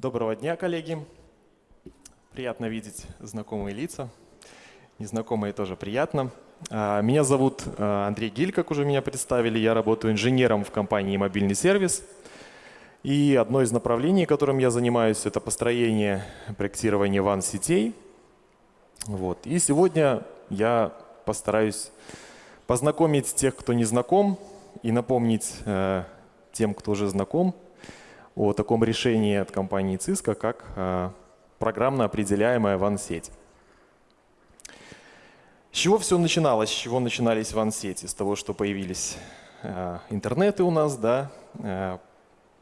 Доброго дня, коллеги. Приятно видеть знакомые лица. Незнакомые тоже приятно. А, меня зовут а, Андрей Гиль, как уже меня представили. Я работаю инженером в компании «Мобильный сервис». И одно из направлений, которым я занимаюсь, это построение, проектирование ван-сетей. Вот. И сегодня я постараюсь познакомить тех, кто не знаком, и напомнить э, тем, кто уже знаком, о таком решении от компании Cisco, как э, программно определяемая WAN-сеть. С чего все начиналось? С чего начинались WAN-сети? С того, что появились э, интернеты у нас, да, э,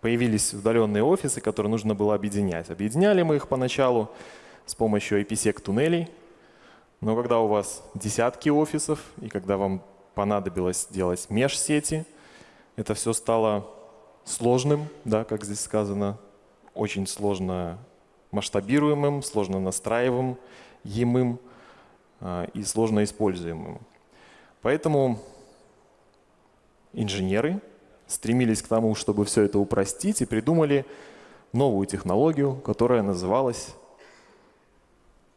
появились удаленные офисы, которые нужно было объединять. Объединяли мы их поначалу с помощью IPsec туннелей, но когда у вас десятки офисов и когда вам понадобилось делать межсети, это все стало сложным, да, как здесь сказано, очень сложно масштабируемым, сложно настраиваемым емым, э, и сложно используемым. Поэтому инженеры стремились к тому, чтобы все это упростить и придумали новую технологию, которая называлась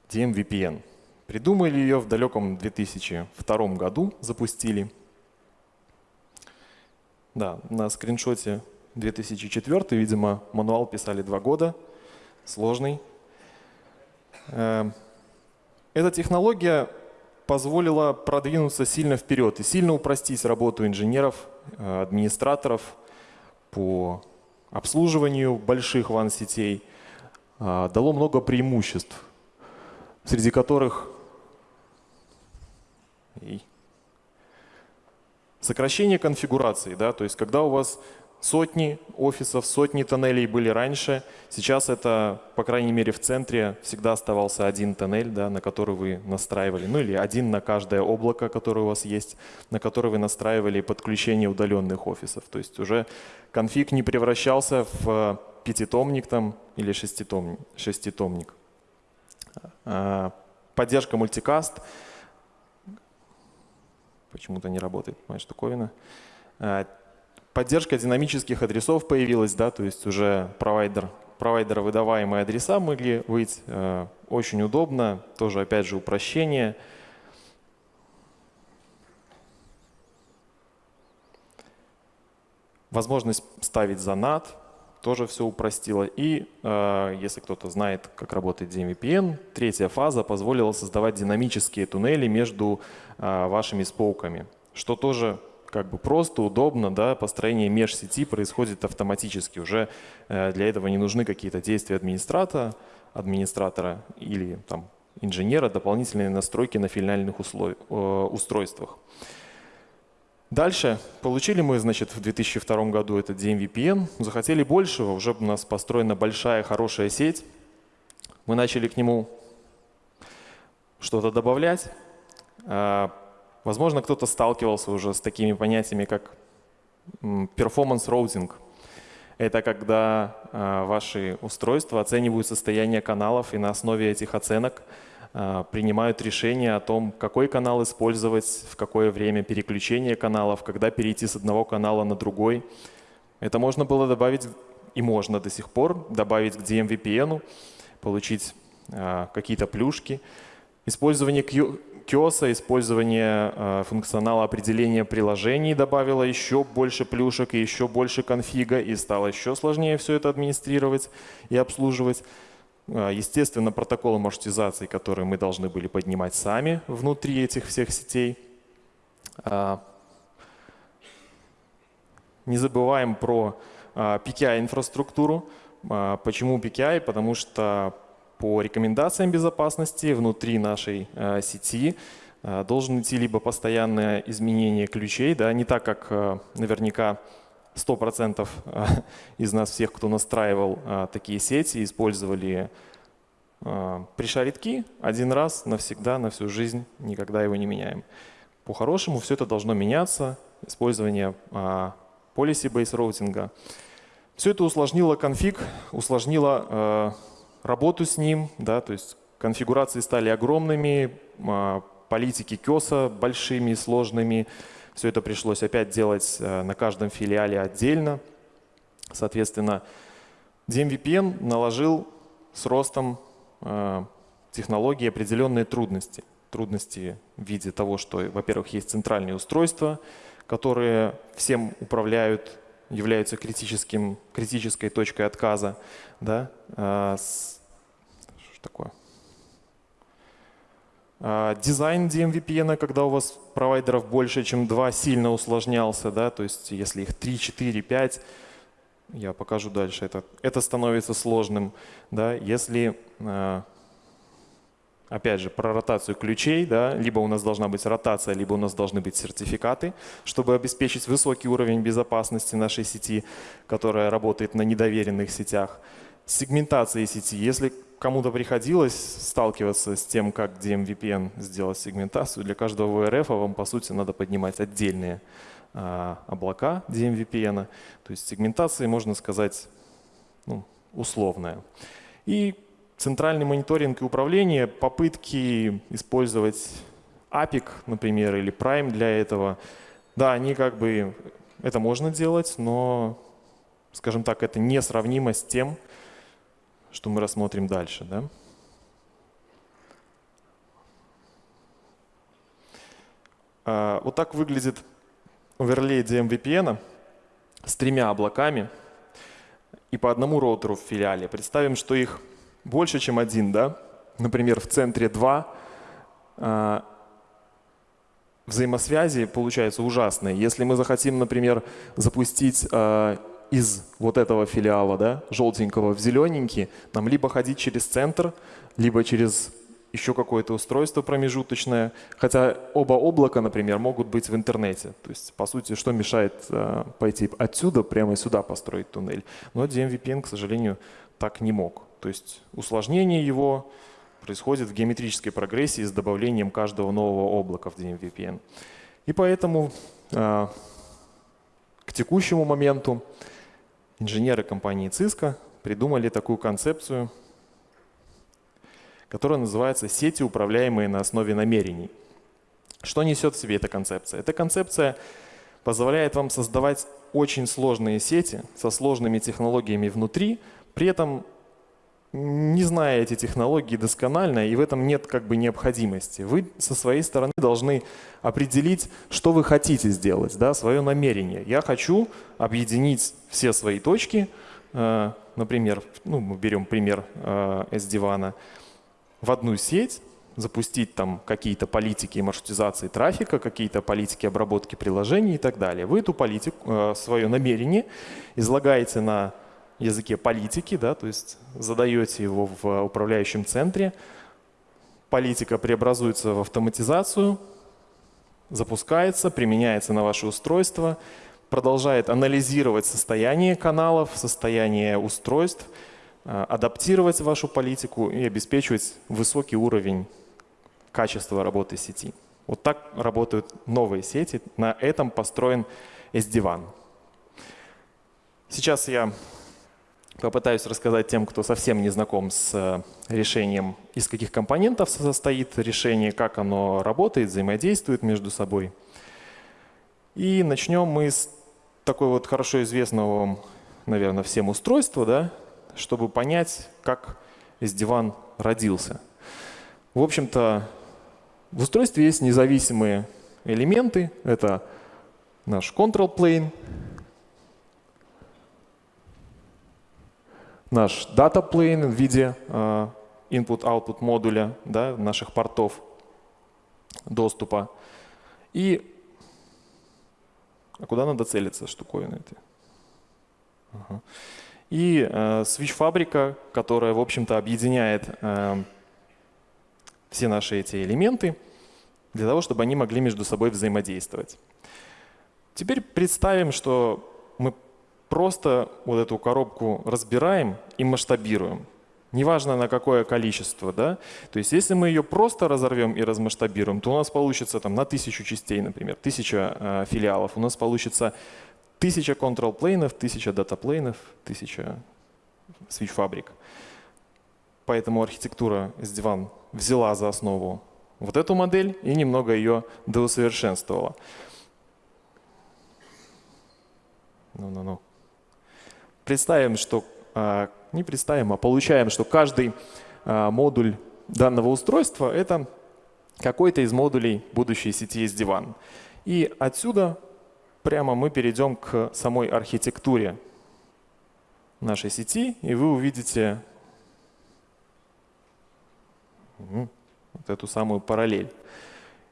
DMVPN. Придумали ее в далеком 2002 году, запустили. Да, на скриншоте 2004, видимо, мануал писали два года, сложный. Эм, эта технология позволила продвинуться сильно вперед и сильно упростить работу инженеров, э, администраторов по обслуживанию больших ван-сетей. Э, дало много преимуществ, среди которых сокращение конфигурации. Да? То есть когда у вас Сотни офисов, сотни тоннелей были раньше. Сейчас это, по крайней мере, в центре всегда оставался один тоннель, да, на который вы настраивали. Ну или один на каждое облако, которое у вас есть, на который вы настраивали подключение удаленных офисов. То есть уже конфиг не превращался в пятитомник там или шеститомник. шеститомник. А, поддержка мультикаст. Почему-то не работает моя штуковина. Поддержка динамических адресов появилась, да, то есть уже провайдер, провайдера выдаваемые адреса могли быть. Э, очень удобно, тоже опять же упрощение. Возможность ставить за NAT тоже все упростило. И э, если кто-то знает, как работает DMVPN, третья фаза позволила создавать динамические туннели между э, вашими споуками, что тоже как бы просто, удобно, да, построение межсети происходит автоматически. Уже э, для этого не нужны какие-то действия администратора, администратора или там, инженера, дополнительные настройки на финальных. Э, устройствах. Дальше получили мы, значит, в 2002 году этот DMVPN, захотели большего, уже у нас построена большая, хорошая сеть. Мы начали к нему что-то добавлять. А, Возможно, кто-то сталкивался уже с такими понятиями, как performance routing. Это когда э, ваши устройства оценивают состояние каналов и на основе этих оценок э, принимают решение о том, какой канал использовать, в какое время переключение каналов, когда перейти с одного канала на другой. Это можно было добавить и можно до сих пор добавить к DMVPN, получить э, какие-то плюшки. Использование QoS, использование э, функционала определения приложений добавило еще больше плюшек и еще больше конфига, и стало еще сложнее все это администрировать и обслуживать. Э, естественно, протоколы маршрутизации, которые мы должны были поднимать сами внутри этих всех сетей. Э, не забываем про PKI-инфраструктуру. Почему PKI? Потому что по рекомендациям безопасности внутри нашей э, сети э, должен идти либо постоянное изменение ключей, да, не так, как э, наверняка 100% из нас всех, кто настраивал такие сети, использовали пришаритки один раз навсегда, на всю жизнь, никогда его не меняем. По-хорошему все это должно меняться, использование policy-based роутинга. Все это усложнило конфиг, усложнило работу с ним, да, то есть конфигурации стали огромными, а, политики КЕСа большими, сложными. Все это пришлось опять делать э, на каждом филиале отдельно. Соответственно, DMVPN наложил с ростом э, технологий определенные трудности. Трудности в виде того, что, во-первых, есть центральные устройства, которые всем управляют, являются критическим, критической точкой отказа. Да? А, с, что такое? А, дизайн DMVPN, когда у вас провайдеров больше, чем два, сильно усложнялся. Да? То есть если их 3, 4, 5, я покажу дальше, это, это становится сложным. Да? Если а, Опять же, про ротацию ключей, да, либо у нас должна быть ротация, либо у нас должны быть сертификаты, чтобы обеспечить высокий уровень безопасности нашей сети, которая работает на недоверенных сетях. Сегментация сети. Если кому-то приходилось сталкиваться с тем, как DMVPN сделать сегментацию, для каждого VRF вам, по сути, надо поднимать отдельные а, облака DMVPN. То есть сегментация, можно сказать, ну, условная. И центральный мониторинг и управление, попытки использовать APIC, например, или Prime для этого, да, они как бы, это можно делать, но, скажем так, это несравнимо с тем, что мы рассмотрим дальше. Да? А, вот так выглядит оверлей DMVPN с тремя облаками и по одному роутеру в филиале. Представим, что их больше, чем один, да? Например, в центре два а, взаимосвязи получаются ужасные. Если мы захотим, например, запустить э, из вот этого филиала, да, желтенького в зелененький, нам либо ходить через центр, либо через еще какое-то устройство промежуточное. Хотя оба облака, например, могут быть в интернете. То есть, по сути, что мешает э, пойти отсюда прямо сюда построить туннель? Но DMVPN, к сожалению, так не мог. То есть усложнение его происходит в геометрической прогрессии с добавлением каждого нового облака в DMVPN. И поэтому э, к текущему моменту инженеры компании Cisco придумали такую концепцию, которая называется «сети, управляемые на основе намерений». Что несет в себе эта концепция? Эта концепция позволяет вам создавать очень сложные сети со сложными технологиями внутри, при этом не зная эти технологии досконально, и в этом нет как бы необходимости. Вы со своей стороны должны определить, что вы хотите сделать, да, свое намерение. Я хочу объединить все свои точки, э, например, ну, мы берем пример э, SD-WAN, в одну сеть, запустить там какие-то политики маршрутизации трафика, какие-то политики обработки приложений и так далее. Вы эту политику, э, свое намерение излагаете на языке политики, да, то есть задаете его в управляющем центре, политика преобразуется в автоматизацию, запускается, применяется на ваше устройство, продолжает анализировать состояние каналов, состояние устройств, э, адаптировать вашу политику и обеспечивать высокий уровень качества работы сети. Вот так работают новые сети. На этом построен SD-WAN. Сейчас я Попытаюсь рассказать тем, кто совсем не знаком с э, решением, из каких компонентов состоит решение, как оно работает, взаимодействует между собой. И начнем мы с такой вот хорошо известного вам, наверное, всем устройства, да, чтобы понять, как SD-WAN родился. В общем-то, в устройстве есть независимые элементы. Это наш control plane, наш data plane в виде э, input-output модуля да, наших портов доступа. И а куда надо целиться штуковины этой? Ага. И э, switch-фабрика, которая, в общем-то, объединяет э, все наши эти элементы для того, чтобы они могли между собой взаимодействовать. Теперь представим, что просто вот эту коробку разбираем и масштабируем. Неважно на какое количество. Да? То есть если мы ее просто разорвем и размасштабируем, то у нас получится там, на тысячу частей, например, тысяча э, филиалов. У нас получится тысяча control-плейнов, тысяча дата-плейнов, тысяча switch-фабрик. Поэтому архитектура SD-WAN взяла за основу вот эту модель и немного ее доусовершенствовала. Ну-ну-ну. Представим, что а, не представим, а получаем, что каждый а, модуль данного устройства — это какой-то из модулей будущей сети SD-WAN. И отсюда прямо мы перейдем к самой архитектуре нашей сети, и вы увидите вот эту самую параллель.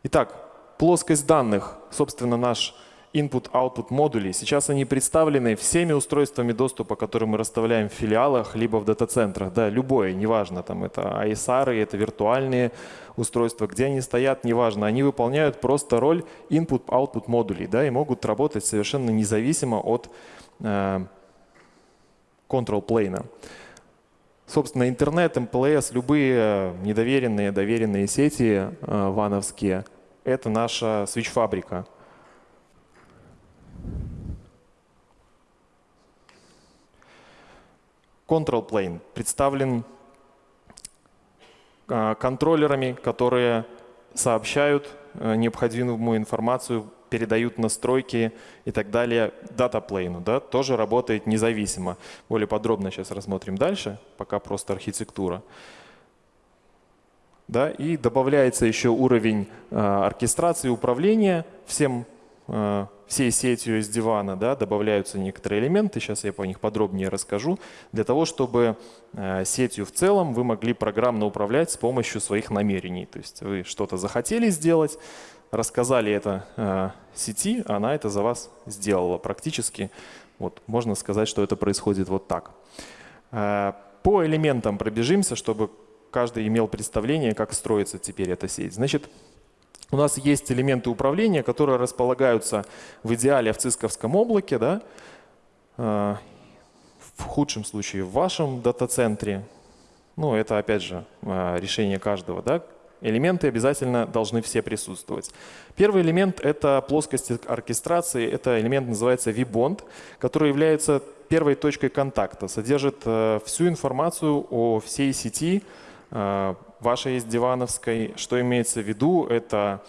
Итак, плоскость данных, собственно, наш input-output модулей. Сейчас они представлены всеми устройствами доступа, которые мы расставляем в филиалах, либо в дата-центрах. Да, любое, неважно, там это ISR, это виртуальные устройства, где они стоят, неважно. Они выполняют просто роль input-output модулей да, и могут работать совершенно независимо от э, control plane. Собственно, интернет, МПЛС, любые недоверенные, доверенные сети э, вановские — это наша свич-фабрика. Control Plane представлен а, контроллерами, которые сообщают э, необходимую информацию, передают настройки и так далее датаплейну. Да, тоже работает независимо. Более подробно сейчас рассмотрим дальше, пока просто архитектура. Да, и добавляется еще уровень э, оркестрации управления всем всей сетью из дивана да, добавляются некоторые элементы, сейчас я по них подробнее расскажу, для того, чтобы э, сетью в целом вы могли программно управлять с помощью своих намерений. То есть вы что-то захотели сделать, рассказали это э, сети, она это за вас сделала практически. Вот, можно сказать, что это происходит вот так. Э, по элементам пробежимся, чтобы каждый имел представление, как строится теперь эта сеть. Значит, у нас есть элементы управления, которые располагаются в идеале в цисковском облаке, да? А, в худшем случае в вашем дата-центре. Ну, это опять же а, решение каждого. Да? Элементы обязательно должны все присутствовать. Первый элемент — это плоскость оркестрации. Это элемент называется vBond, который является первой точкой контакта, содержит э, всю информацию о всей сети, э, вашей есть дивановской. Что имеется в виду? Это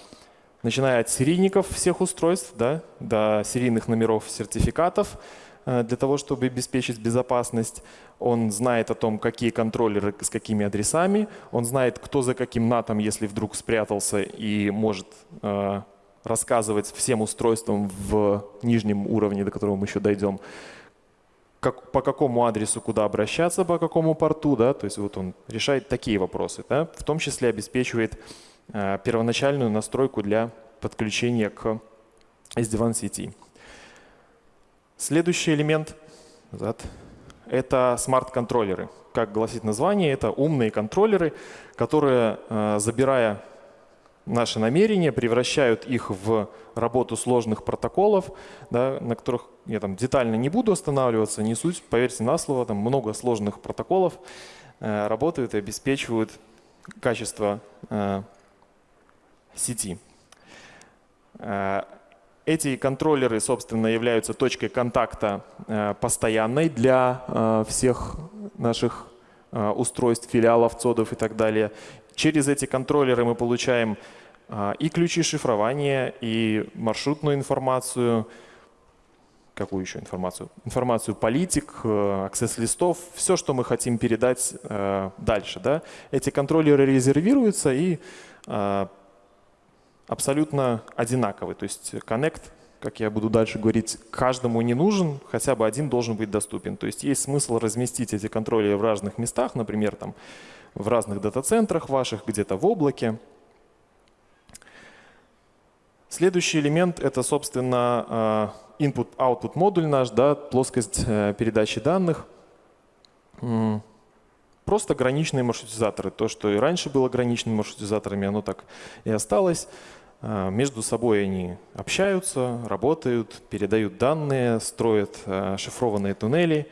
начиная от серийников всех устройств да, до серийных номеров сертификатов э, для того, чтобы обеспечить безопасность. Он знает о том, какие контроллеры с какими адресами. Он знает, кто за каким натом, если вдруг спрятался и может э, рассказывать всем устройствам в нижнем уровне, до которого мы еще дойдем, как, по какому адресу куда обращаться, по какому порту, да, то есть вот он решает такие вопросы, да, в том числе обеспечивает э, первоначальную настройку для подключения к SD-WAN сети. Следующий элемент назад, это смарт-контроллеры. Как гласит название, это умные контроллеры, которые, э, забирая наши намерения, превращают их в работу сложных протоколов, да, на которых я там детально не буду останавливаться, не суть, поверьте на слово, там много сложных протоколов э, работают и обеспечивают качество э, сети. Э, эти контроллеры, собственно, являются точкой контакта э, постоянной для э, всех наших устройств, филиалов, цодов и так далее. Через эти контроллеры мы получаем а, и ключи шифрования, и маршрутную информацию, какую еще информацию? Информацию политик, э, аксесс-листов, все, что мы хотим передать э, дальше. Да? Эти контроллеры резервируются и э, абсолютно одинаковы. То есть Connect, как я буду дальше говорить, каждому не нужен, хотя бы один должен быть доступен. То есть есть смысл разместить эти контроллеры в разных местах, например, там, в разных дата-центрах ваших, где-то в облаке. Следующий элемент — это, собственно, э, input-output модуль наш, да, плоскость э, передачи данных. Просто граничные маршрутизаторы. То, что и раньше было граничными маршрутизаторами, оно так и осталось. Э, между собой они общаются, работают, передают данные, строят шифрованные туннели.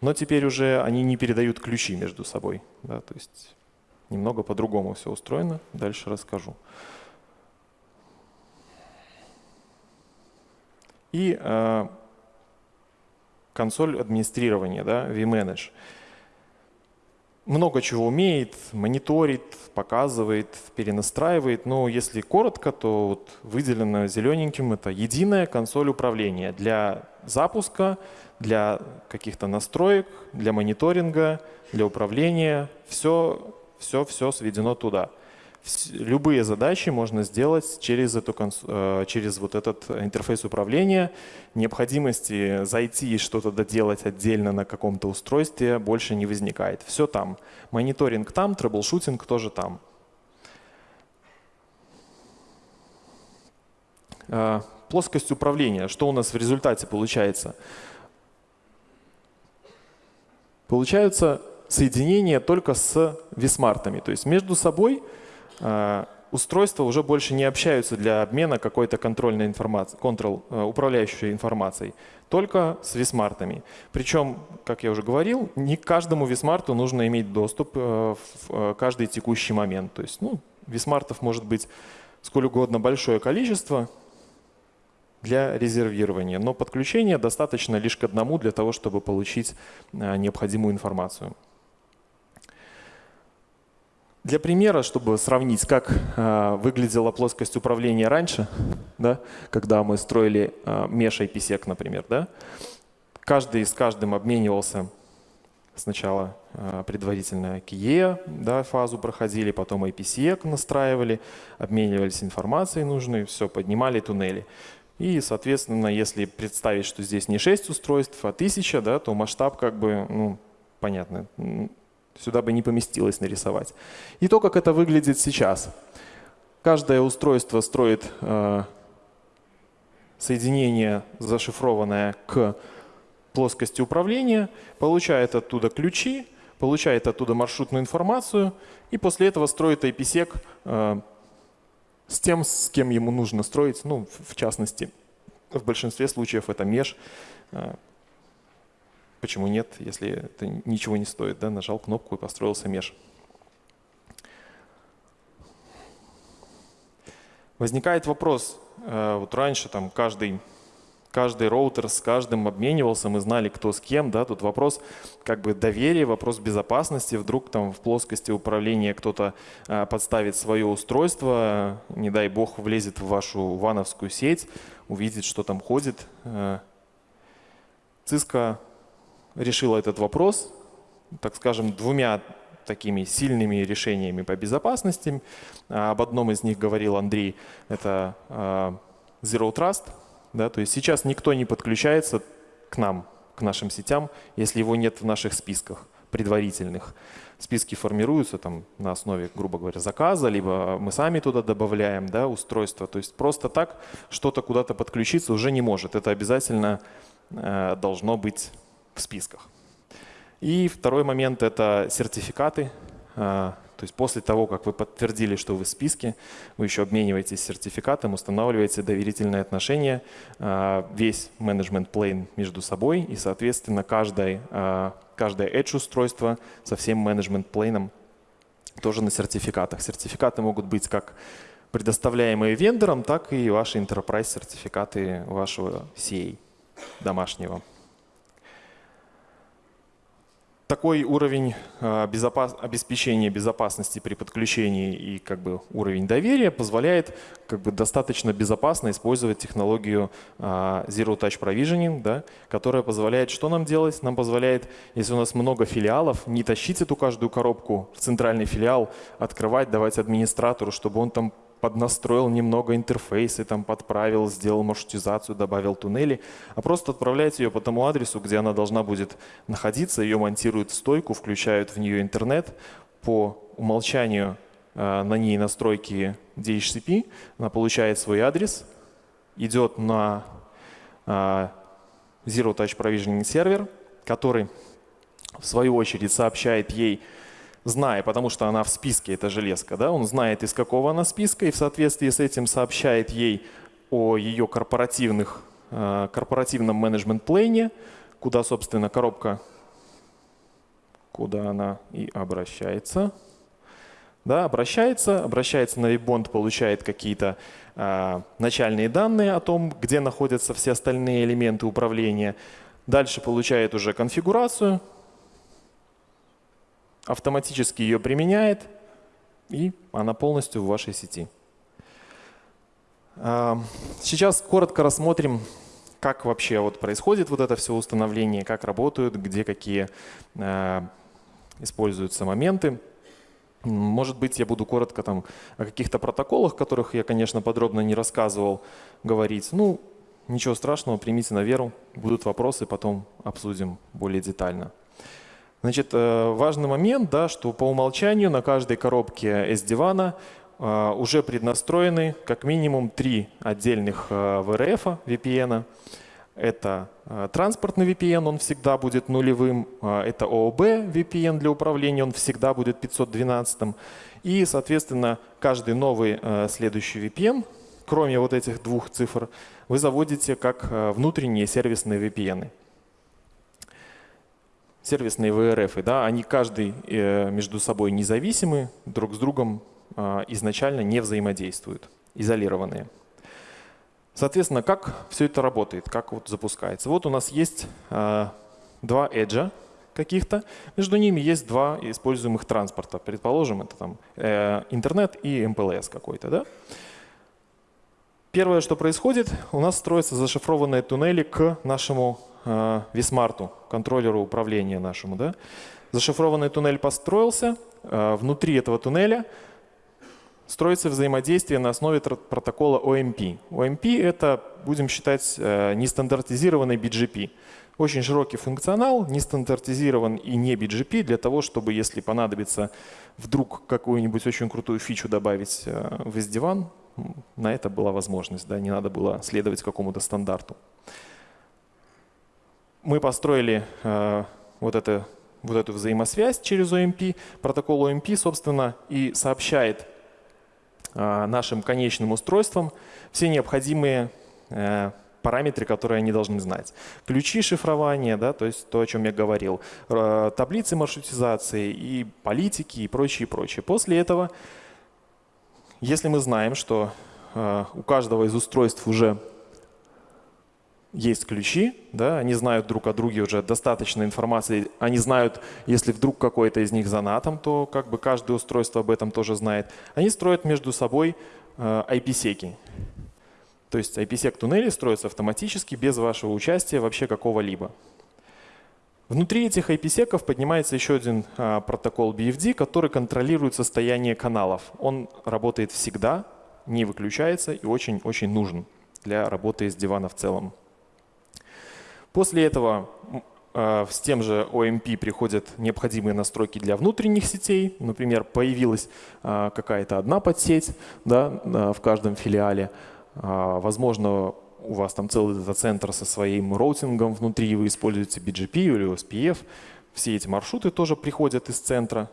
Но теперь уже они не передают ключи между собой. Да, то есть немного по-другому все устроено. Дальше расскажу. И э, консоль администрирования, да, vManage. много чего умеет, мониторит, показывает, перенастраивает. Но если коротко, то вот выделено зелененьким это единая консоль управления для запуска, для каких-то настроек, для мониторинга, для управления. Все, все, все сведено туда любые задачи можно сделать через, эту, э, через вот этот интерфейс управления. Необходимости зайти и что-то доделать отдельно на каком-то устройстве больше не возникает. Все там. Мониторинг там, troubleshooting тоже там. Э, плоскость управления. Что у нас в результате получается? Получаются соединения только с vSmart ами. То есть между собой а, устройства уже больше не общаются для обмена какой-то контрольной информацией, контрол, э, управляющей информацией, только с висмартами. Причем, как я уже говорил, не к каждому висмарту нужно иметь доступ э, в э, каждый текущий момент. То есть ну, висмартов может быть сколь угодно большое количество для резервирования, но подключение достаточно лишь к одному для того, чтобы получить необходимую информацию. Для примера, чтобы сравнить, как э, выглядела плоскость управления раньше, да, когда мы строили э, Mesh IPsec, например, да, каждый с каждым обменивался сначала э, предварительно KIE, да, фазу проходили, потом IPsec настраивали, обменивались информацией нужной, все, поднимали туннели. И, соответственно, если представить, что здесь не 6 устройств, а 1000, да, то масштаб как бы, ну, понятно, Сюда бы не поместилось нарисовать. И то, как это выглядит сейчас. Каждое устройство строит э, соединение, зашифрованное к плоскости управления, получает оттуда ключи, получает оттуда маршрутную информацию и после этого строит IPsec э, с тем, с кем ему нужно строить. Ну, в частности, в большинстве случаев это меж. Э, Почему нет, если это ничего не стоит? Да? Нажал кнопку и построился меж. Возникает вопрос, э, вот раньше там каждый, каждый роутер с каждым обменивался, мы знали, кто с кем, да, тут вопрос как бы доверия, вопрос безопасности, вдруг там в плоскости управления кто-то э, подставит свое устройство, не дай бог влезет в вашу вановскую сеть, увидит, что там ходит. Э, Cisco решила этот вопрос, так скажем, двумя такими сильными решениями по безопасности. А, об одном из них говорил Андрей, это а, Zero Trust. Да, то есть сейчас никто не подключается к нам, к нашим сетям, если его нет в наших списках предварительных. Списки формируются там, на основе, грубо говоря, заказа, либо мы сами туда добавляем да, устройство. То есть просто так что-то куда-то подключиться уже не может. Это обязательно э, должно быть в списках. И второй момент – это сертификаты. То есть после того, как вы подтвердили, что вы в списке, вы еще обмениваетесь сертификатом, устанавливаете доверительные отношения, а, весь менеджмент плейн между собой, и, соответственно, каждое, а, каждое Edge-устройство со всем менеджмент плейном тоже на сертификатах. Сертификаты могут быть как предоставляемые вендором, так и ваши enterprise сертификаты вашего CA домашнего такой уровень а, безопас... обеспечения безопасности при подключении и как бы уровень доверия позволяет как бы достаточно безопасно использовать технологию а, Zero Touch Provisioning, да, которая позволяет что нам делать? Нам позволяет, если у нас много филиалов, не тащить эту каждую коробку в центральный филиал, открывать, давать администратору, чтобы он там поднастроил немного интерфейсы, там подправил, сделал маршрутизацию, добавил туннели, а просто отправлять ее по тому адресу, где она должна будет находиться, ее монтируют в стойку, включают в нее интернет, по умолчанию э, на ней настройки DHCP, она получает свой адрес, идет на э, Zero Touch Provisioning сервер, который в свою очередь сообщает ей зная, потому что она в списке, эта железка, да, он знает, из какого она списка, и в соответствии с этим сообщает ей о ее корпоративных, э, корпоративном менеджмент-плейне, куда, собственно, коробка, куда она и обращается. Да, обращается, обращается на Webond, получает какие-то э, начальные данные о том, где находятся все остальные элементы управления. Дальше получает уже конфигурацию, автоматически ее применяет, и она полностью в вашей сети. А, сейчас коротко рассмотрим, как вообще вот происходит вот это все установление, как работают, где какие а, используются моменты. Может быть, я буду коротко там о каких-то протоколах, которых я, конечно, подробно не рассказывал, говорить. Ну, ничего страшного, примите на веру. Будут вопросы, потом обсудим более детально. Значит, э, важный момент, да, что по умолчанию на каждой коробке SD-WAN э, уже преднастроены как минимум три отдельных э, VRF VPN. Это транспортный VPN, он всегда будет нулевым. Это OOB VPN для управления, он всегда будет 512. И, соответственно, каждый новый следующий VPN, кроме вот этих двух цифр, вы заводите как внутренние сервисные VPN сервисные VRF, да, они каждый э, между собой независимы, друг с другом а, изначально не взаимодействуют, изолированные. Соответственно, как все это работает, как вот запускается? Вот у нас есть а, два эджа каких-то, между ними есть два используемых транспорта. Предположим, это там э, интернет и МПЛС какой-то. Да? Первое, что происходит, у нас строятся зашифрованные туннели к нашему Висмарту, контроллеру управления нашему. Да? Зашифрованный туннель построился, э, внутри этого туннеля строится взаимодействие на основе протокола OMP. OMP — это, будем считать, э, нестандартизированный BGP. Очень широкий функционал, не стандартизирован и не BGP для того, чтобы, если понадобится вдруг какую-нибудь очень крутую фичу добавить э, в SD-WAN, на это была возможность, да, не надо было следовать какому-то стандарту. Мы построили э, вот, это, вот эту взаимосвязь через OMP. Протокол OMP, собственно, и сообщает э, нашим конечным устройствам все необходимые э, параметры, которые они должны знать. Ключи шифрования, да, то есть то, о чем я говорил, таблицы маршрутизации и политики и прочее, прочее. После этого если мы знаем, что у каждого из устройств уже есть ключи, да, они знают друг о друге уже достаточно информации, они знают, если вдруг какой-то из них за натом, то как бы каждое устройство об этом тоже знает. Они строят между собой э, IP-секи. То есть IP-сек туннели строятся автоматически, без вашего участия вообще какого-либо. Внутри этих IP-секов поднимается еще один а, протокол BFD, который контролирует состояние каналов. Он работает всегда, не выключается и очень-очень нужен для работы с дивана в целом. После этого а, с тем же OMP приходят необходимые настройки для внутренних сетей. Например, появилась а, какая-то одна подсеть да, в каждом филиале. Возможно, у вас там целый дата-центр со своим роутингом внутри, вы используете BGP или OSPF, все эти маршруты тоже приходят из центра.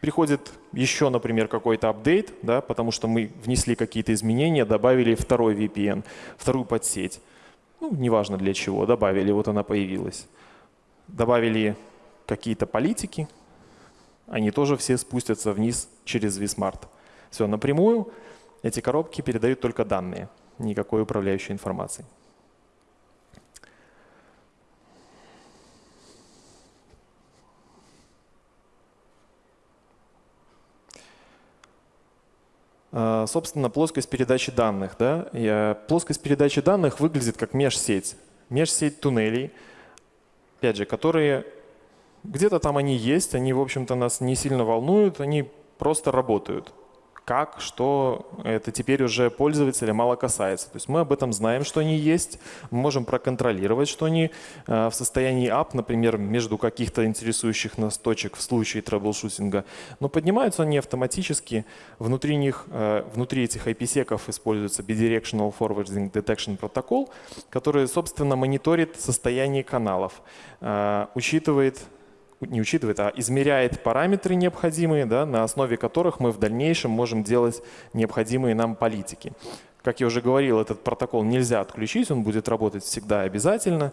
Приходит еще, например, какой-то апдейт, да, потому что мы внесли какие-то изменения, добавили второй VPN, вторую подсеть. Ну, неважно для чего, добавили, вот она появилась. Добавили какие-то политики, они тоже все спустятся вниз через vSmart. Все напрямую. Эти коробки передают только данные, никакой управляющей информации. Собственно, плоскость передачи данных. Да? Плоскость передачи данных выглядит как межсеть. Межсеть туннелей, опять же, которые где-то там они есть, они, в общем-то, нас не сильно волнуют, они просто работают как, что это теперь уже пользователя мало касается. То есть мы об этом знаем, что они есть, мы можем проконтролировать, что они э, в состоянии up, например, между каких-то интересующих нас точек в случае troubleshooting а. Но поднимаются они автоматически. Внутри них, э, внутри этих IPsec ов используется Bidirectional Forwarding Detection Protocol, который, собственно, мониторит состояние каналов, э, учитывает не учитывает, а измеряет параметры необходимые, да, на основе которых мы в дальнейшем можем делать необходимые нам политики. Как я уже говорил, этот протокол нельзя отключить, он будет работать всегда обязательно.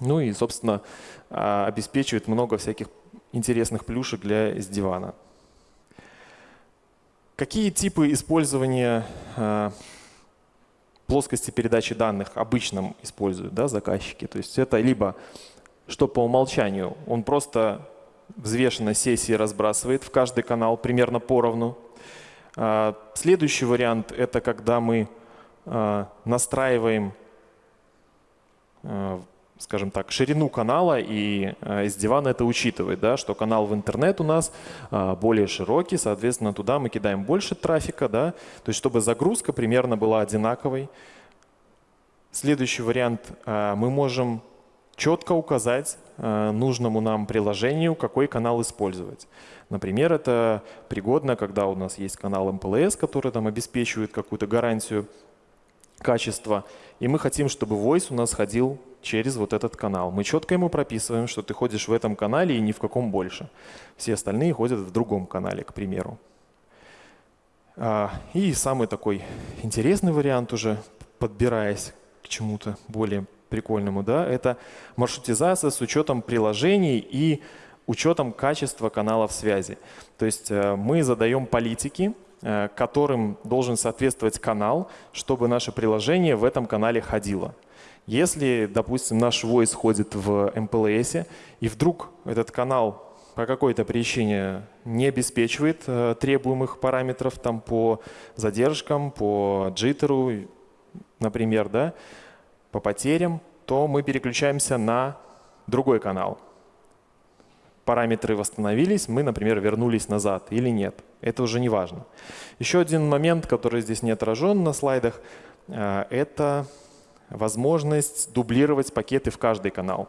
Ну и, собственно, а, обеспечивает много всяких интересных плюшек для SD-WAN. Какие типы использования а, плоскости передачи данных обычно используют да, заказчики? То есть это либо что по умолчанию он просто взвешенно сессии разбрасывает в каждый канал примерно поровну. А, следующий вариант – это когда мы а, настраиваем, а, скажем так, ширину канала, и из дивана это учитывает, да, что канал в интернет у нас более широкий, соответственно, туда мы кидаем больше трафика, да, то есть чтобы загрузка примерно была одинаковой. Следующий вариант – мы можем четко указать э, нужному нам приложению, какой канал использовать. Например, это пригодно, когда у нас есть канал MPLS, который там обеспечивает какую-то гарантию качества, и мы хотим, чтобы voice у нас ходил через вот этот канал. Мы четко ему прописываем, что ты ходишь в этом канале и ни в каком больше. Все остальные ходят в другом канале, к примеру. А, и самый такой интересный вариант уже, подбираясь к чему-то более прикольному, да, это маршрутизация с учетом приложений и учетом качества каналов связи. То есть э, мы задаем политики, э, которым должен соответствовать канал, чтобы наше приложение в этом канале ходило. Если, допустим, наш voice ходит в MPLS, и вдруг этот канал по какой-то причине не обеспечивает э, требуемых параметров там, по задержкам, по джиттеру, например, да, по потерям, то мы переключаемся на другой канал. Параметры восстановились, мы, например, вернулись назад или нет. Это уже не важно. Еще один момент, который здесь не отражен на слайдах, э, это возможность дублировать пакеты в каждый канал.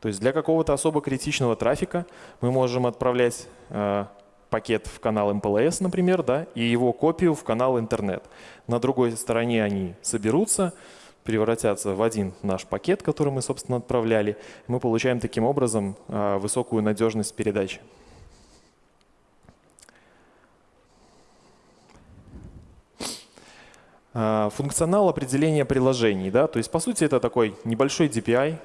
То есть для какого-то особо критичного трафика мы можем отправлять э, пакет в канал MPLS, например, да, и его копию в канал интернет. На другой стороне они соберутся, превратятся в один наш пакет, который мы, собственно, отправляли. Мы получаем таким образом а, высокую надежность передачи. А, функционал определения приложений. Да? То есть, по сути, это такой небольшой DPI,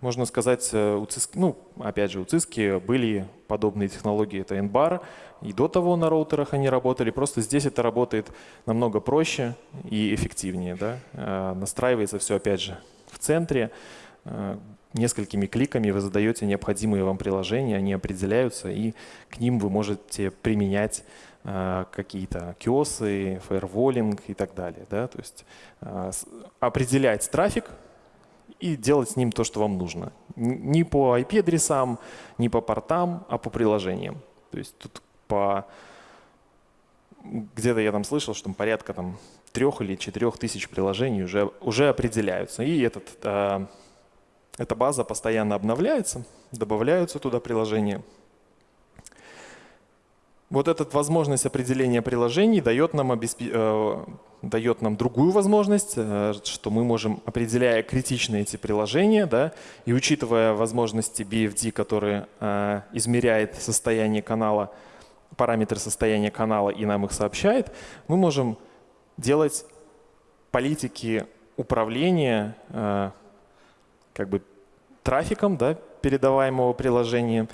можно сказать, э, у Cisco, ну, опять же, у Cisco были подобные технологии, это NBAR, и до того на роутерах они работали, просто здесь это работает намного проще и эффективнее. Да? Э, настраивается все, опять же, в центре, э, несколькими кликами вы задаете необходимые вам приложения, они определяются, и к ним вы можете применять какие-то киосы, фаерволинг и так далее. Да? То есть определять трафик, и делать с ним то, что вам нужно. Не по IP-адресам, не по портам, а по приложениям. То есть тут по... Где-то я там слышал, что там порядка там, трех или четырех тысяч приложений уже, уже определяются. И этот, э, эта база постоянно обновляется, добавляются туда приложения. Вот эта возможность определения приложений дает нам, обесп... э, дает нам другую возможность, э, что мы можем, определяя критичные эти приложения, да, и учитывая возможности BFD, которые э, измеряет состояние канала, параметры состояния канала и нам их сообщает, мы можем делать политики управления как бы трафиком да, передаваемого приложения,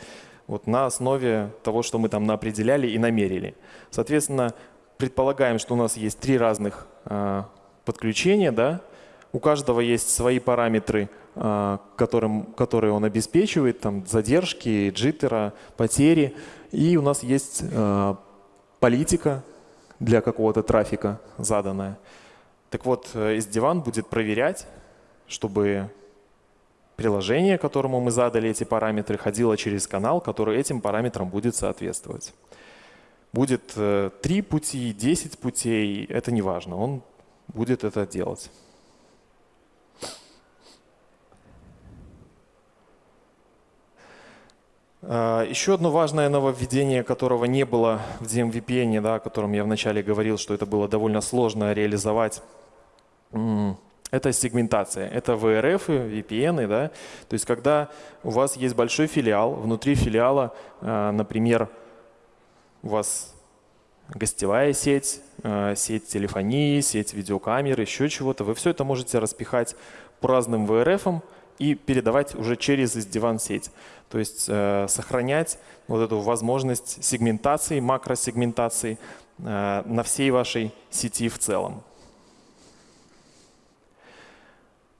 вот на основе того, что мы там определяли и намерили. Соответственно, предполагаем, что у нас есть три разных э, подключения, да? у каждого есть свои параметры, э, которым, которые он обеспечивает, там задержки, джиттера, потери, и у нас есть э, политика для какого-то трафика заданная. Так вот, S-Divan будет проверять, чтобы приложение, которому мы задали эти параметры, ходило через канал, который этим параметрам будет соответствовать. Будет 3 э, пути, 10 путей, это не важно, он будет это делать. А, еще одно важное нововведение, которого не было в DMVPN, да, о котором я вначале говорил, что это было довольно сложно реализовать это сегментация, это VRF, VPN, да, то есть когда у вас есть большой филиал, внутри филиала, э, например, у вас гостевая сеть, э, сеть телефонии, сеть видеокамер, еще чего-то, вы все это можете распихать по разным VRF и передавать уже через из-диван сеть. То есть э, сохранять вот эту возможность сегментации, макросегментации на всей вашей сети в целом.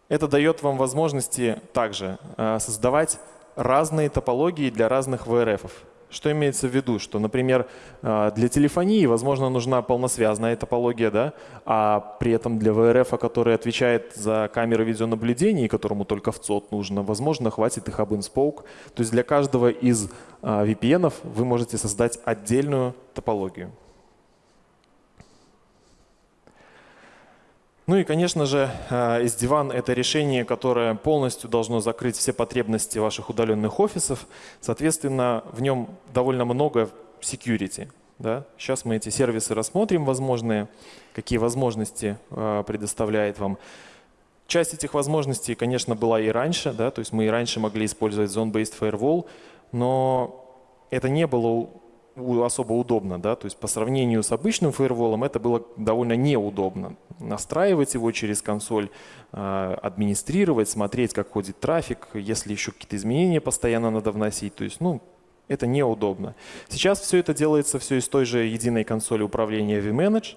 Это дает вам возможности также э, создавать разные топологии для разных VRF. -ов. Что имеется в виду? Что, например, э, для телефонии, возможно, нужна полносвязная топология, да? а при этом для VRF, который отвечает за камеры видеонаблюдения, которому только в ЦОД нужно, возможно, хватит и Hub and Spoke. То есть для каждого из э, VPN вы можете создать отдельную топологию. Ну и, конечно же, э, — это решение, которое полностью должно закрыть все потребности ваших удаленных офисов. Соответственно, в нем довольно много security. Да? Сейчас мы эти сервисы рассмотрим возможные, какие возможности э, предоставляет вам. Часть этих возможностей, конечно, была и раньше, да? то есть мы и раньше могли использовать Zone-Based Firewall, но это не было особо удобно, да, то есть по сравнению с обычным фаерволом это было довольно неудобно. Настраивать его через консоль, а, администрировать, смотреть, как ходит трафик, если еще какие-то изменения постоянно надо вносить, то есть, ну, это неудобно. Сейчас все это делается все из той же единой консоли управления vManage,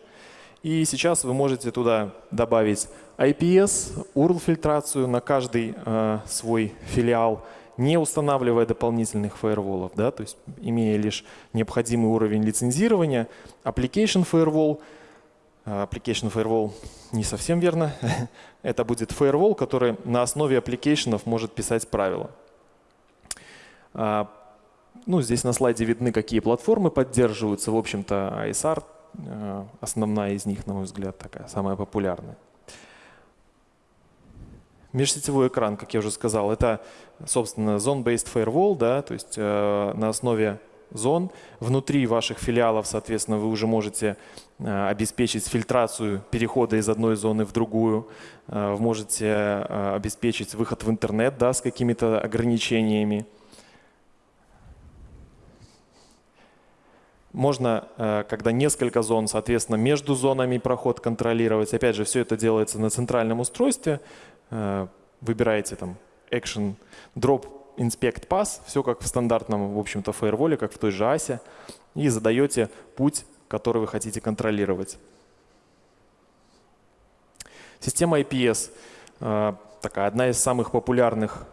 и сейчас вы можете туда добавить IPS, URL-фильтрацию на каждый э, свой филиал, не устанавливая дополнительных фаерволов, да, то есть имея лишь необходимый уровень лицензирования. Application Firewall, а, Application Firewall не совсем верно. Это будет Firewall, который на основе application может писать правила. А, ну, здесь на слайде видны, какие платформы поддерживаются. В общем-то, ISR, а, основная из них, на мой взгляд, такая самая популярная. Межсетевой экран, как я уже сказал, это, собственно, zone-based firewall, да, то есть э, на основе зон. Внутри ваших филиалов, соответственно, вы уже можете э, обеспечить фильтрацию перехода из одной зоны в другую. Э, вы можете э, обеспечить выход в интернет да, с какими-то ограничениями. Можно, э, когда несколько зон, соответственно, между зонами проход контролировать. Опять же, все это делается на центральном устройстве. Э, выбираете там Action Drop Inspect Pass, все как в стандартном, в общем-то, фаерволе, как в той же ASE, и задаете путь, который вы хотите контролировать. Система IPS э, такая одна из самых популярных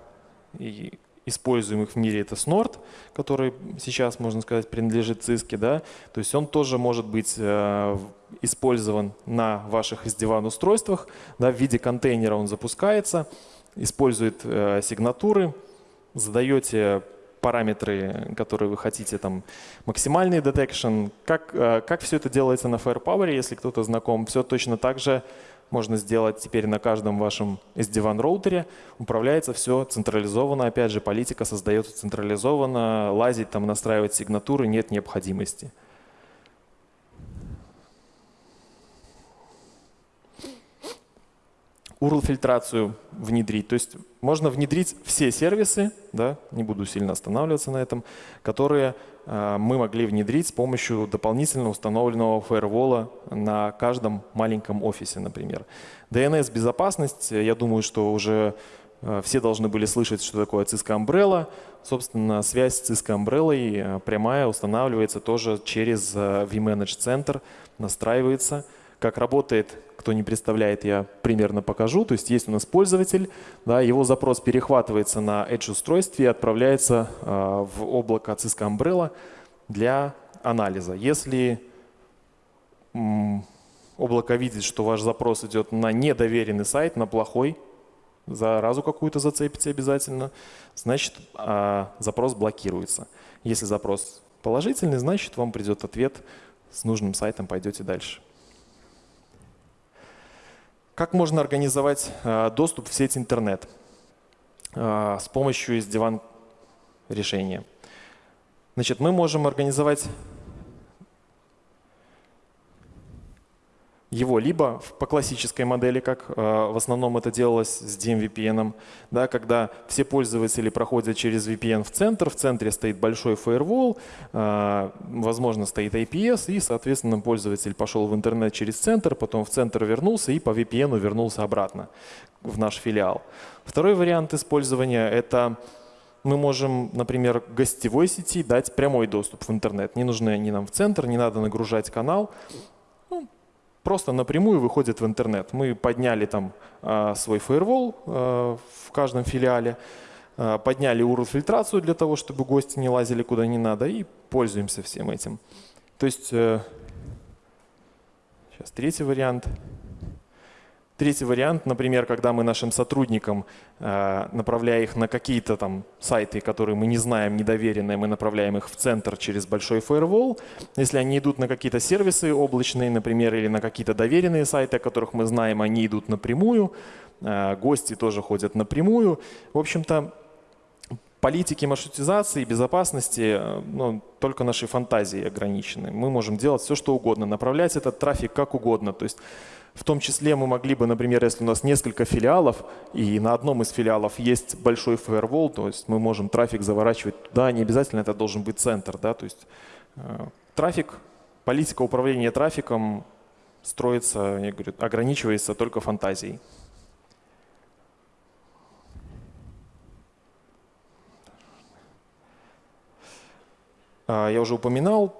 и используемых в мире это Snort, который сейчас, можно сказать, принадлежит Cisco. Да? То есть он тоже может быть э, использован на ваших SD-WAN устройствах. Да? В виде контейнера он запускается, использует э, сигнатуры, задаете параметры, которые вы хотите, там максимальный detection. Как, э, как все это делается на Firepower, если кто-то знаком, все точно так же можно сделать теперь на каждом вашем SD-WAN роутере. Управляется все централизованно. Опять же, политика создается централизованно. Лазить, там, настраивать сигнатуры нет необходимости. URL-фильтрацию внедрить. То есть можно внедрить все сервисы, да, не буду сильно останавливаться на этом, которые мы могли внедрить с помощью дополнительно установленного фаервола на каждом маленьком офисе, например. DNS-безопасность, я думаю, что уже э, все должны были слышать, что такое Cisco Umbrella. Собственно, связь с Cisco Umbrella э, прямая устанавливается тоже через vManage Center, настраивается. Как работает, кто не представляет, я примерно покажу. То есть есть у нас пользователь, да, его запрос перехватывается на Edge устройстве и отправляется э, в облако Cisco Umbrella для анализа. Если облако видит, что ваш запрос идет на недоверенный сайт, на плохой, заразу какую-то зацепите обязательно, значит э, запрос блокируется. Если запрос положительный, значит вам придет ответ с нужным сайтом, пойдете дальше. Как можно организовать э, доступ в сеть интернет э, с помощью из диван решения? Значит, мы можем организовать его либо по классической модели, как э, в основном это делалось с DMVPN, да, когда все пользователи проходят через VPN в центр, в центре стоит большой firewall, э, возможно, стоит IPS, и, соответственно, пользователь пошел в интернет через центр, потом в центр вернулся и по VPN вернулся обратно в наш филиал. Второй вариант использования – это мы можем, например, гостевой сети дать прямой доступ в интернет. Не нужно ни нам в центр, не надо нагружать канал просто напрямую выходит в интернет. Мы подняли там э, свой фаервол э, в каждом филиале, э, подняли URL-фильтрацию для того, чтобы гости не лазили куда не надо, и пользуемся всем этим. То есть, э, сейчас третий вариант – Третий вариант, например, когда мы нашим сотрудникам, э, направляя их на какие-то там сайты, которые мы не знаем, недоверенные, мы направляем их в центр через большой фаервол. Если они идут на какие-то сервисы облачные, например, или на какие-то доверенные сайты, о которых мы знаем, они идут напрямую. Э, гости тоже ходят напрямую. В общем-то, политики маршрутизации безопасности э, ну, только нашей фантазии ограничены. Мы можем делать все, что угодно, направлять этот трафик как угодно. То есть в том числе мы могли бы, например, если у нас несколько филиалов, и на одном из филиалов есть большой фаервол, то есть мы можем трафик заворачивать туда, не обязательно это должен быть центр. Да? То есть э, трафик, политика управления трафиком строится, я говорю, ограничивается только фантазией. А, я уже упоминал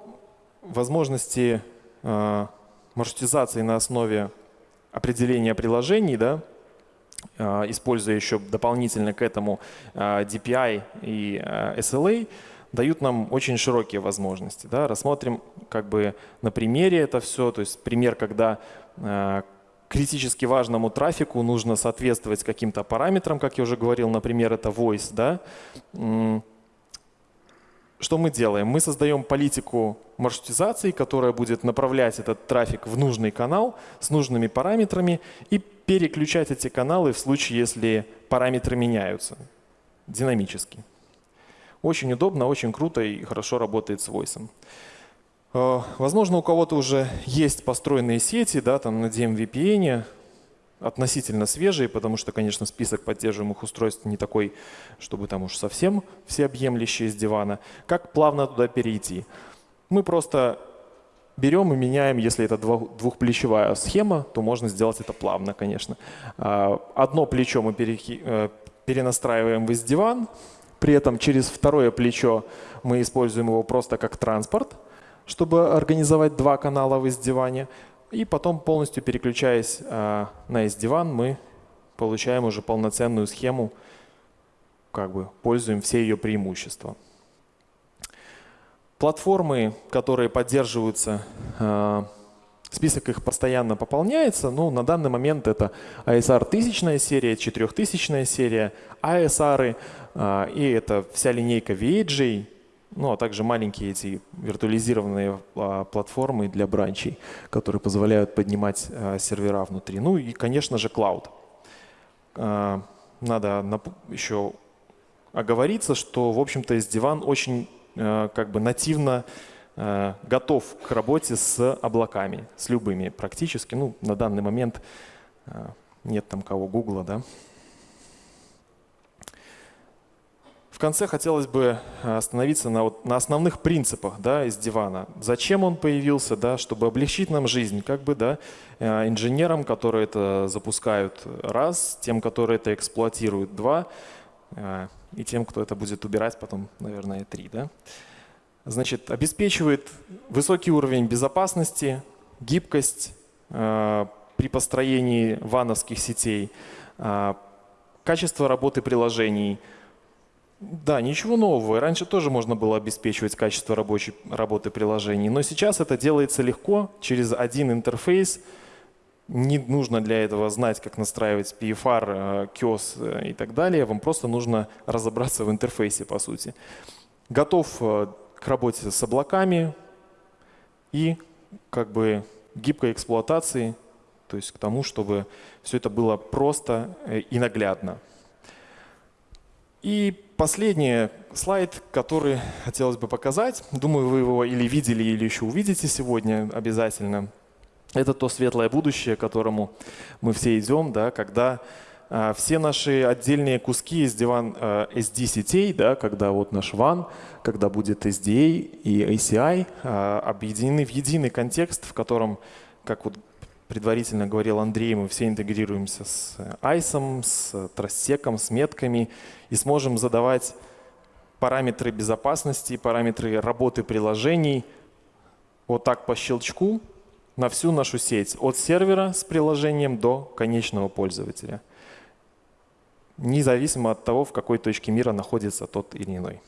возможности э, маршрутизации на основе определения приложений, да, а, используя еще дополнительно к этому а, DPI и а, SLA, дают нам очень широкие возможности. Да. Рассмотрим как бы на примере это все, то есть пример, когда критически важному трафику нужно соответствовать каким-то параметрам, как я уже говорил, например, это voice. Да что мы делаем? Мы создаем политику маршрутизации, которая будет направлять этот трафик в нужный канал с нужными параметрами и переключать эти каналы в случае, если параметры меняются динамически. Очень удобно, очень круто и хорошо работает с Voice. Э, возможно, у кого-то уже есть построенные сети да, там на DMVPN, относительно свежие, потому что, конечно, список поддерживаемых устройств не такой, чтобы там уж совсем всеобъемлющие с дивана. Как плавно туда перейти? Мы просто берем и меняем, если это двухплечевая схема, то можно сделать это плавно, конечно. А, одно плечо мы э, перенастраиваем в из-диван, при этом через второе плечо мы используем его просто как транспорт, чтобы организовать два канала в из-диване. И потом, полностью переключаясь э, на S-диван, мы получаем уже полноценную схему, как бы пользуем все ее преимущества. Платформы, которые поддерживаются, э, список их постоянно пополняется. Ну, на данный момент это ASR 1000 серия, 4000 серия, ASR, э, и это вся линейка VHJ, ну а также маленькие эти виртуализированные а, платформы для бранчей, которые позволяют поднимать а, сервера внутри. Ну и, конечно же, клауд. А, надо еще оговориться, что, в общем-то, SD-WAN очень как бы нативно готов к работе с облаками, с любыми практически. Ну, на данный момент нет там кого Гугла, да. В конце хотелось бы э, остановиться на, вот, на основных принципах да, из дивана. Зачем он появился, да, чтобы облегчить нам жизнь, как бы, да, э, инженерам, которые это запускают, раз, тем, которые это эксплуатируют, два, э, и тем, кто это будет убирать потом, наверное, три. Да. Значит, обеспечивает высокий уровень безопасности, гибкость при построении вановских сетей, качество работы приложений – да, ничего нового. Раньше тоже можно было обеспечивать качество рабочей, работы приложений, но сейчас это делается легко через один интерфейс. Не нужно для этого знать, как настраивать PFR, QoS э, э, и так далее. Вам просто нужно разобраться в интерфейсе, по сути. Готов э, к работе с облаками и как бы гибкой эксплуатации, то есть к тому, чтобы все это было просто и наглядно. И последний слайд, который хотелось бы показать. Думаю, вы его или видели, или еще увидите сегодня обязательно. Это то светлое будущее, к которому мы все идем, да, когда а, все наши отдельные куски из диван а, SD-сетей, да, когда вот наш WAN, когда будет SDA и ACI а, объединены в единый контекст, в котором, как вот предварительно говорил Андрей, мы все интегрируемся с ICE, с трассеком, с метками и сможем задавать параметры безопасности, параметры работы приложений вот так по щелчку на всю нашу сеть, от сервера с приложением до конечного пользователя, независимо от того, в какой точке мира находится тот или иной.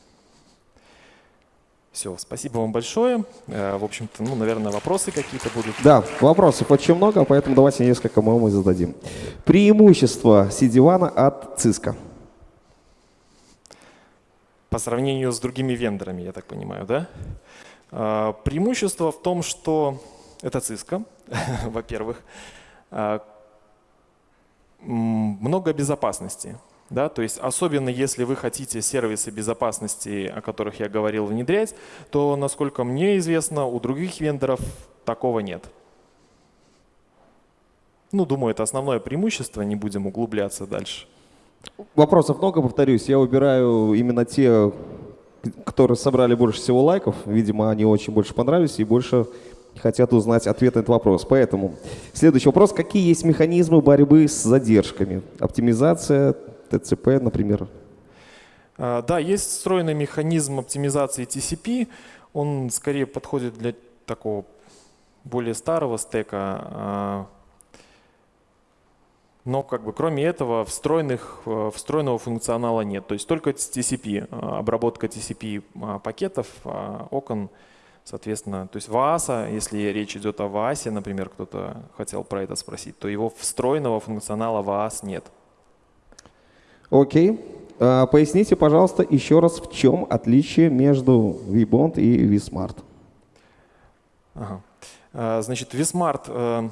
Все, спасибо вам большое. Э, в общем-то, ну, наверное, вопросы какие-то будут. Да, вопросов очень много, поэтому давайте несколько мы вам и зададим. Преимущество CD-WAN от Cisco? По сравнению с другими вендорами, я так понимаю, да? Э, преимущество в том, что это Cisco, во-первых. Э, много безопасности. Да, то есть особенно если вы хотите сервисы безопасности, о которых я говорил, внедрять, то, насколько мне известно, у других вендоров такого нет. Ну, думаю, это основное преимущество, не будем углубляться дальше. Вопросов много, повторюсь. Я выбираю именно те, которые собрали больше всего лайков. Видимо, они очень больше понравились и больше хотят узнать ответ на этот вопрос. Поэтому следующий вопрос. Какие есть механизмы борьбы с задержками? Оптимизация, ТЦП, например? А, да, есть встроенный механизм оптимизации TCP. Он скорее подходит для такого более старого стека. А, но как бы кроме этого встроенных, э, встроенного функционала нет. То есть только TCP, а, обработка TCP пакетов, окон, соответственно. То есть VAS, если речь идет о VAS, например, кто-то хотел про это спросить, то его встроенного функционала VAS нет. Окей. А, поясните, пожалуйста, еще раз, в чем отличие между VBond и vSmart? Ага. А, значит, vSmart э,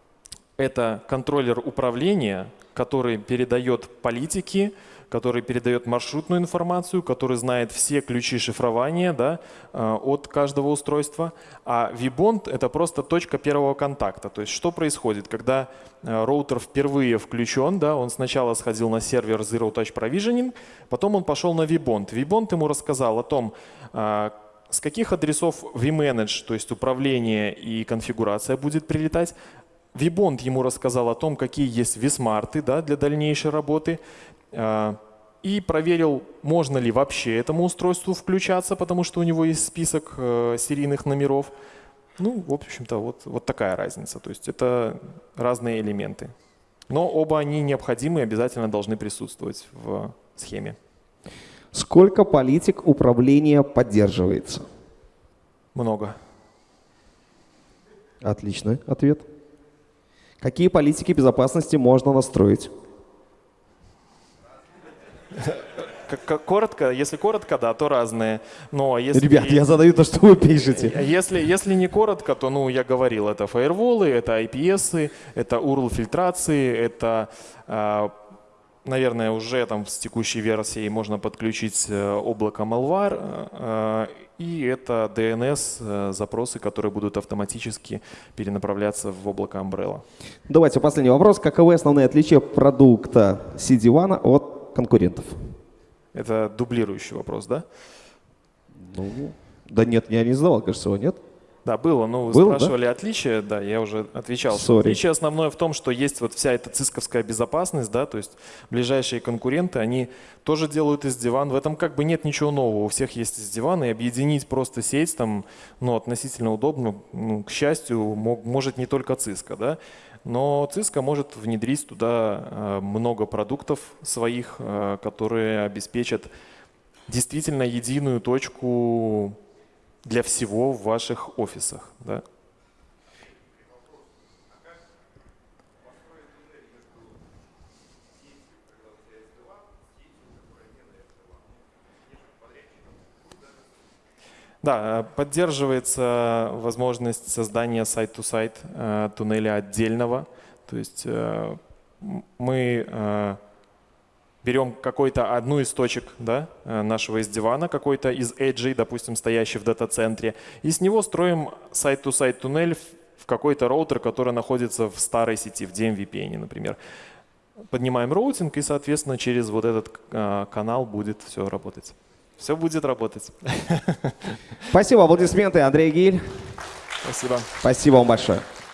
— это контроллер управления, который передает политики, который передает маршрутную информацию, который знает все ключи шифрования да, э, от каждого устройства. А VBond — это просто точка первого контакта. То есть что происходит, когда э, роутер впервые включен, да, он сначала сходил на сервер Zero Touch Provisioning, потом он пошел на VBond. VBond ему рассказал о том, э, с каких адресов vManage, то есть управление и конфигурация будет прилетать, VBond ему рассказал о том, какие есть vSmart да, для дальнейшей работы. А, и проверил, можно ли вообще этому устройству включаться, потому что у него есть список э, серийных номеров. Ну, в общем-то, вот, вот такая разница. То есть это разные элементы. Но оба они необходимы и обязательно должны присутствовать в схеме. Сколько политик управления поддерживается? Много. Отличный ответ. Какие политики безопасности можно настроить? Коротко, если коротко, да, то разные. Но если, Ребят, я задаю то, что вы пишете. Если, если не коротко, то, ну, я говорил, это фаерволы, это IPS, это URL-фильтрации, это, а, наверное, уже там с текущей версией можно подключить э, облако Malware, э, и это DNS-запросы, э, которые будут автоматически перенаправляться в облако Umbrella. Давайте последний вопрос. Каковы основные отличия продукта CD-WAN от конкурентов? Это дублирующий вопрос, да? Ну, да нет, я не задавал, кажется, его нет. Да, было, но вы было, спрашивали да? отличие, да, я уже отвечал. Sorry. Отличие основное в том, что есть вот вся эта цисковская безопасность, да, то есть ближайшие конкуренты, они тоже делают из диван. В этом как бы нет ничего нового, у всех есть из дивана, и объединить просто сеть там, ну, относительно удобно, ну, к счастью, мог, может не только циска, да. Но Cisco может внедрить туда э, много продуктов своих, э, которые обеспечат действительно единую точку для всего в ваших офисах. Да? Да, э, поддерживается возможность создания site-to-site э, туннеля отдельного. То есть э, мы берем какой-то одну из точек да, нашего SD-WAN а, какой-то из edge ей, допустим, стоящий в дата-центре, и с него строим site-to-site туннель в какой-то роутер, который находится в старой сети, в DMVPN, например. Поднимаем роутинг, и, соответственно, через вот этот канал будет все работать. Все будет работать. Спасибо. Аплодисменты, Андрей Гиль. Спасибо. Спасибо вам большое.